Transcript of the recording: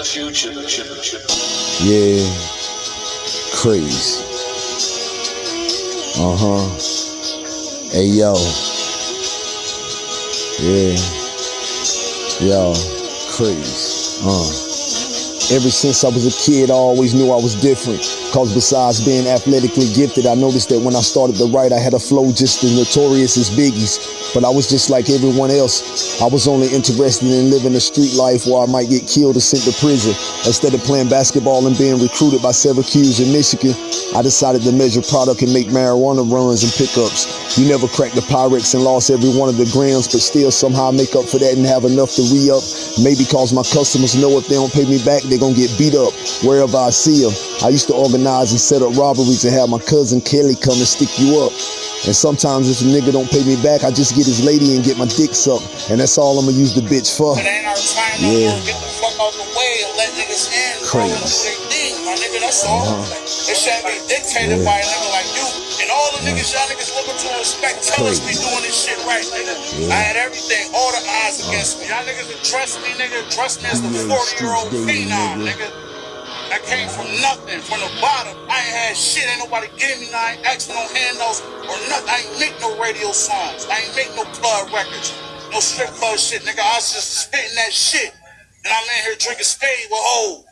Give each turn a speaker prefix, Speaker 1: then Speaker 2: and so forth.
Speaker 1: the future.
Speaker 2: Yeah. Crazy. Uh huh. Hey yo. Yeah. Yo. Crazy. Uh. Ever since I was a kid, I always knew I was different. Cause besides being athletically gifted, I noticed that when I started to write, I had a flow just as notorious as Biggie's. But I was just like everyone else. I was only interested in living a street life where I might get killed or sent to prison. Instead of playing basketball and being recruited by Syracuse in Michigan, I decided to measure product and make marijuana runs and pickups. You never cracked the Pyrex and lost every one of the grams, but still somehow make up for that and have enough to re-up. Maybe cause my customers know if they don't pay me back, they're gonna get beat up wherever I see them. I used to organize and set up robberies and have my cousin Kelly come and stick you up. And sometimes if a nigga don't pay me back, I just get his lady and get my dick sucked. And that's all I'ma use the bitch for.
Speaker 1: It ain't our time no
Speaker 2: Yeah.
Speaker 1: more. Get the fuck out the way and let niggas in.
Speaker 2: Crazy.
Speaker 1: Bro, that's their thing, my nigga. That's all.
Speaker 2: Uh-huh.
Speaker 1: It shouldn't be dictated
Speaker 2: Yeah.
Speaker 1: by a nigga y'all niggas looking to respect tell us we doing this shit right, nigga.
Speaker 2: Yeah.
Speaker 1: I had everything, all the odds against me. Y'all niggas would trust me, nigga. Trust me as the 40 year old phenom,
Speaker 2: nigga.
Speaker 1: I came from nothing, from the bottom. I ain't had shit. Ain't nobody giving me. no- I ain't no handouts or nothing. I ain't make no radio songs. I ain't make no club records. No strip club shit, nigga. I was just spitting that shit. And I'm in here drinking spade with hoes.